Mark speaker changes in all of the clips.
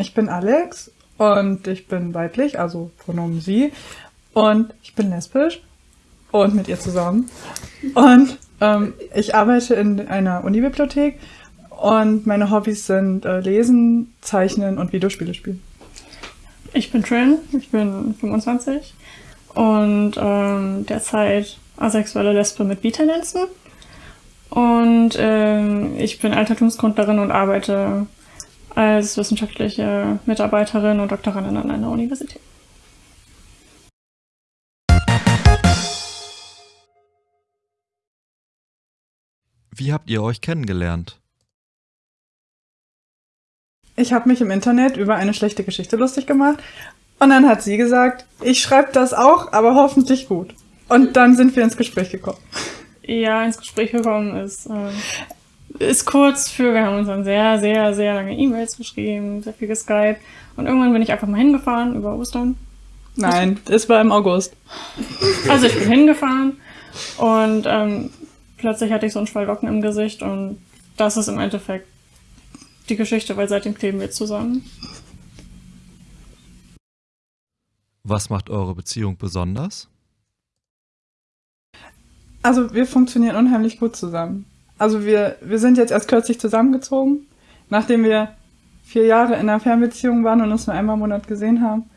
Speaker 1: ich bin Alex und ich bin weiblich, also Pronomen sie. Und ich bin lesbisch und mit ihr zusammen. Und ähm, ich arbeite in einer Unibibliothek und meine Hobbys sind äh, Lesen, Zeichnen und Videospiele spielen.
Speaker 2: Ich bin Trin, ich bin 25 und ähm, derzeit asexuelle Lesbe mit Bieternetzen. Und ähm, ich bin Altertumsgründlerin und arbeite als wissenschaftliche Mitarbeiterin und Doktorandin an einer Universität.
Speaker 3: Wie habt ihr euch kennengelernt?
Speaker 1: Ich habe mich im Internet über eine schlechte Geschichte lustig gemacht und dann hat sie gesagt, ich schreibe das auch, aber hoffentlich gut. Und dann sind wir ins Gespräch gekommen.
Speaker 2: Ja, ins Gespräch gekommen ist, äh, ist kurz für, wir haben uns dann sehr, sehr, sehr lange E-Mails geschrieben, sehr viel geskypt und irgendwann bin ich einfach mal hingefahren über Ostern.
Speaker 1: Nein, es war im August.
Speaker 2: Also ich bin hingefahren und ähm, plötzlich hatte ich so einen Schwall Locken im Gesicht und das ist im Endeffekt die Geschichte, weil seitdem kleben wir zusammen.
Speaker 3: Was macht eure Beziehung besonders?
Speaker 1: Also wir funktionieren unheimlich gut zusammen. Also wir, wir sind jetzt erst kürzlich zusammengezogen, nachdem wir vier Jahre in einer Fernbeziehung waren und uns nur einmal im Monat gesehen haben.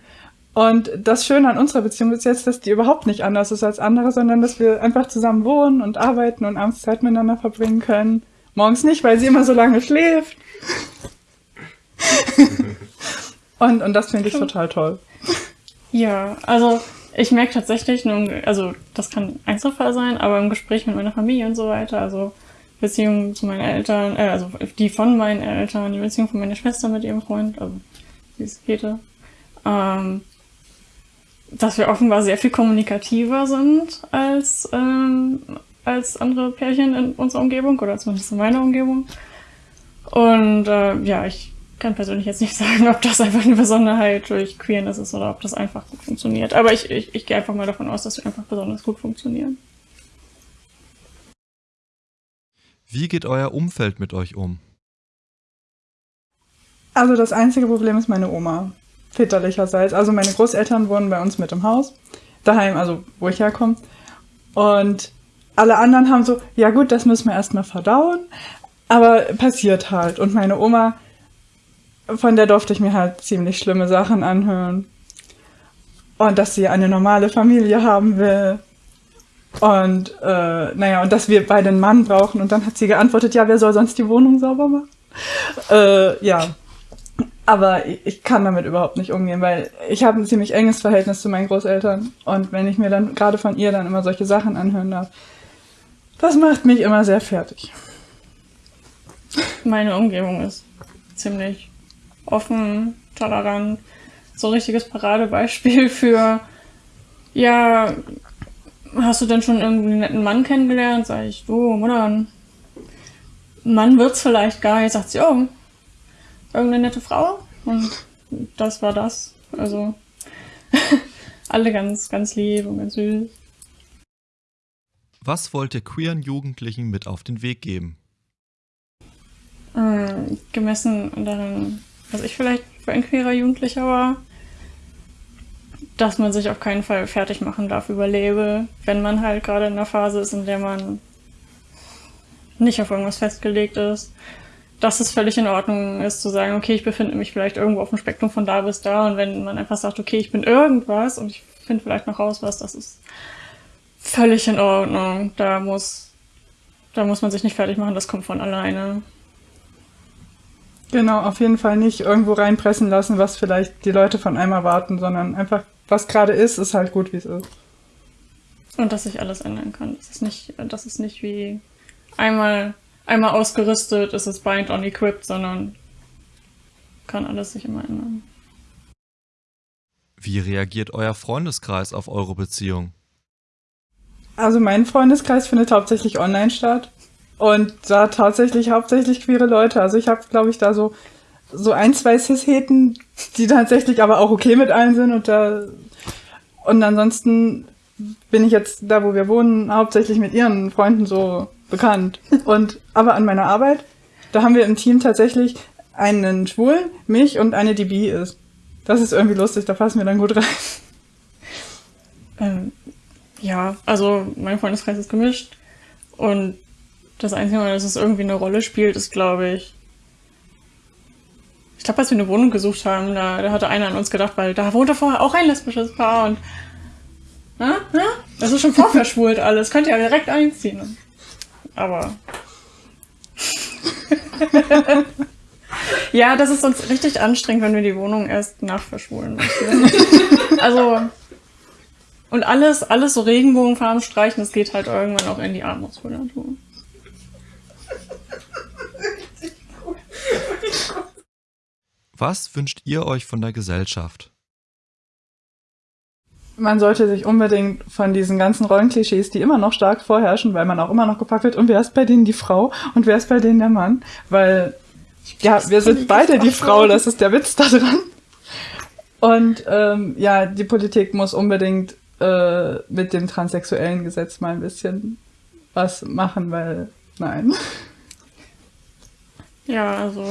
Speaker 1: Und das Schöne an unserer Beziehung ist jetzt, dass die überhaupt nicht anders ist als andere, sondern dass wir einfach zusammen wohnen und arbeiten und abends Zeit miteinander verbringen können. Morgens nicht, weil sie immer so lange schläft. und, und das finde ich total toll.
Speaker 2: Ja, also ich merke tatsächlich, also das kann Einzelfall sein, aber im Gespräch mit meiner Familie und so weiter, also Beziehung zu meinen Eltern, äh, also die von meinen Eltern, die Beziehung von meiner Schwester mit ihrem Freund, also die ist Käthe, ähm, dass wir offenbar sehr viel kommunikativer sind als, ähm, als andere Pärchen in unserer Umgebung oder zumindest in meiner Umgebung. Und äh, ja, ich kann persönlich jetzt nicht sagen, ob das einfach eine Besonderheit durch Queerness ist oder ob das einfach gut funktioniert. Aber ich, ich, ich gehe einfach mal davon aus, dass wir einfach besonders gut funktionieren.
Speaker 3: Wie geht euer Umfeld mit euch um?
Speaker 1: Also das einzige Problem ist meine Oma väterlicherseits. Also meine Großeltern wohnen bei uns mit im Haus, daheim, also wo ich herkomme. Und alle anderen haben so, ja gut, das müssen wir erstmal verdauen, aber passiert halt. Und meine Oma, von der durfte ich mir halt ziemlich schlimme Sachen anhören. Und dass sie eine normale Familie haben will. Und äh, naja, und dass wir beide einen Mann brauchen. Und dann hat sie geantwortet, ja, wer soll sonst die Wohnung sauber machen? Äh, ja, aber ich kann damit überhaupt nicht umgehen, weil ich habe ein ziemlich enges Verhältnis zu meinen Großeltern. Und wenn ich mir dann gerade von ihr dann immer solche Sachen anhören darf, das macht mich immer sehr fertig.
Speaker 2: Meine Umgebung ist ziemlich offen, tolerant. So ein richtiges Paradebeispiel für, ja, hast du denn schon irgendwie einen netten Mann kennengelernt? Sag ich, du, Mutter, ein Mann wird's vielleicht gar nicht. Sagt sie, oh, irgendeine nette Frau und das war das. Also alle ganz, ganz lieb und ganz süß.
Speaker 3: Was wollt ihr queeren Jugendlichen mit auf den Weg geben?
Speaker 2: Ähm, gemessen daran, was ich vielleicht für ein queerer Jugendlicher war, dass man sich auf keinen Fall fertig machen darf über Label, wenn man halt gerade in einer Phase ist, in der man nicht auf irgendwas festgelegt ist dass es völlig in Ordnung ist zu sagen, okay, ich befinde mich vielleicht irgendwo auf dem Spektrum von da bis da und wenn man einfach sagt, okay, ich bin irgendwas und ich finde vielleicht noch raus was, das ist völlig in Ordnung. Da muss, da muss man sich nicht fertig machen, das kommt von alleine.
Speaker 1: Genau, auf jeden Fall nicht irgendwo reinpressen lassen, was vielleicht die Leute von einem erwarten, sondern einfach, was gerade ist, ist halt gut, wie es ist.
Speaker 2: Und dass sich alles ändern kann. Das ist nicht, das ist nicht wie einmal einmal ausgerüstet, ist es bind on equipped, sondern kann alles sich immer ändern.
Speaker 3: Wie reagiert euer Freundeskreis auf eure Beziehung?
Speaker 1: Also mein Freundeskreis findet hauptsächlich online statt und da tatsächlich hauptsächlich queere Leute. Also ich habe, glaube ich, da so so ein, zwei Cis-Heten, die tatsächlich aber auch okay mit allen sind und da und ansonsten bin ich jetzt da, wo wir wohnen, hauptsächlich mit ihren Freunden so bekannt. Und aber an meiner Arbeit, da haben wir im Team tatsächlich einen Schwulen, mich und eine, die bi ist. Das ist irgendwie lustig, da passen wir dann gut rein.
Speaker 2: Ähm, ja, also mein Freundeskreis ist gemischt und das Einzige Mal, dass es irgendwie eine Rolle spielt, ist, glaube ich, ich glaube, als wir eine Wohnung gesucht haben, da, da hatte einer an uns gedacht, weil da wohnte vorher auch ein lesbisches Paar und na, na, das ist schon vorverschwult alles, könnt ihr ja direkt einziehen. Aber ja, das ist uns richtig anstrengend, wenn wir die Wohnung erst nachverschwulen müssen. also und alles, alles so Regenbogenfarben streichen, das geht halt irgendwann auch in die Armutskultur.
Speaker 3: Was wünscht ihr euch von der Gesellschaft?
Speaker 1: Man sollte sich unbedingt von diesen ganzen Rollenklischees, die immer noch stark vorherrschen, weil man auch immer noch gefragt wird, und wer ist bei denen die Frau und wer ist bei denen der Mann? Weil, ja, wir sind beide die Frau, das ist der Witz da dran. Und ähm, ja, die Politik muss unbedingt äh, mit dem transsexuellen Gesetz mal ein bisschen was machen, weil nein.
Speaker 2: Ja, also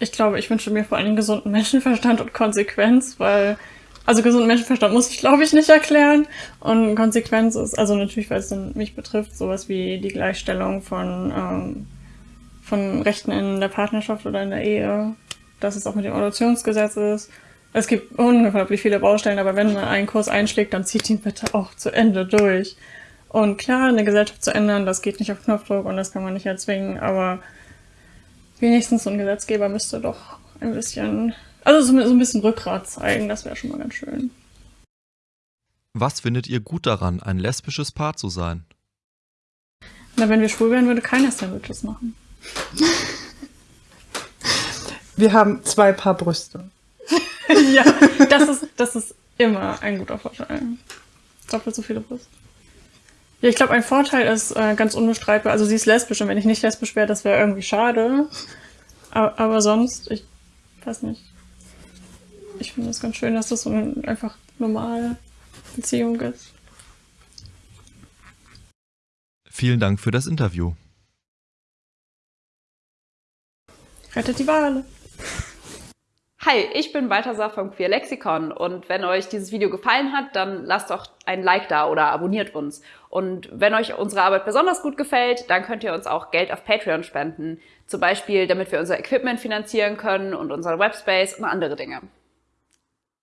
Speaker 2: ich glaube, ich wünsche mir vor allem gesunden Menschenverstand und Konsequenz, weil, also gesunden Menschenverstand muss ich, glaube ich, nicht erklären. Und Konsequenz ist, also natürlich, weil es dann mich betrifft, sowas wie die Gleichstellung von, ähm, von Rechten in der Partnerschaft oder in der Ehe, dass es auch mit dem Adoptionsgesetz ist. Es gibt unglaublich viele Baustellen, aber wenn man einen Kurs einschlägt, dann zieht ihn bitte auch zu Ende durch. Und klar, eine Gesellschaft zu ändern, das geht nicht auf Knopfdruck und das kann man nicht erzwingen, aber wenigstens so ein Gesetzgeber müsste doch ein bisschen, also so, ein bisschen Rückgrat zeigen, das wäre schon mal ganz schön.
Speaker 3: Was findet ihr gut daran, ein lesbisches Paar zu sein?
Speaker 2: Na, wenn wir schwul wären, würde keiner Sandwiches machen.
Speaker 1: Wir haben zwei Paar Brüste.
Speaker 2: ja, das ist, das ist immer ein guter Vorteil. Doppelt so viele Brüste. Ja, ich glaube, ein Vorteil ist äh, ganz unbestreitbar. Also sie ist lesbisch und wenn ich nicht lesbisch wäre, das wäre irgendwie schade. Aber, aber sonst, ich weiß nicht. Ich finde es ganz schön, dass das so eine einfach normale Beziehung ist.
Speaker 3: Vielen Dank für das Interview.
Speaker 2: Rettet die Wale.
Speaker 4: Hi, ich bin Balthasar vom Queer Lexikon und wenn euch dieses Video gefallen hat, dann lasst doch ein Like da oder abonniert uns. Und wenn euch unsere Arbeit besonders gut gefällt, dann könnt ihr uns auch Geld auf Patreon spenden. Zum Beispiel, damit wir unser Equipment finanzieren können und unseren Webspace und andere Dinge.